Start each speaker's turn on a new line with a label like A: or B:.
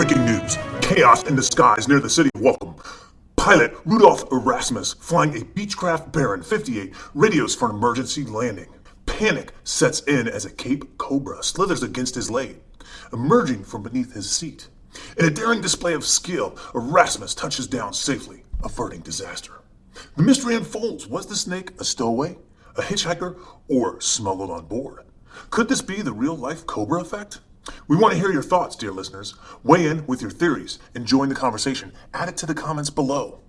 A: Breaking news chaos in the skies near the city of Welkom. Pilot Rudolf Erasmus, flying a Beechcraft Baron 58, radios for an emergency landing. Panic sets in as a Cape Cobra slithers against his leg, emerging from beneath his seat. In a daring display of skill, Erasmus touches down safely, averting disaster. The mystery unfolds. Was the snake a stowaway, a hitchhiker, or smuggled on board? Could this be the real life Cobra effect? We want to hear your thoughts, dear listeners. Weigh in with your theories and join the conversation. Add it to the comments below.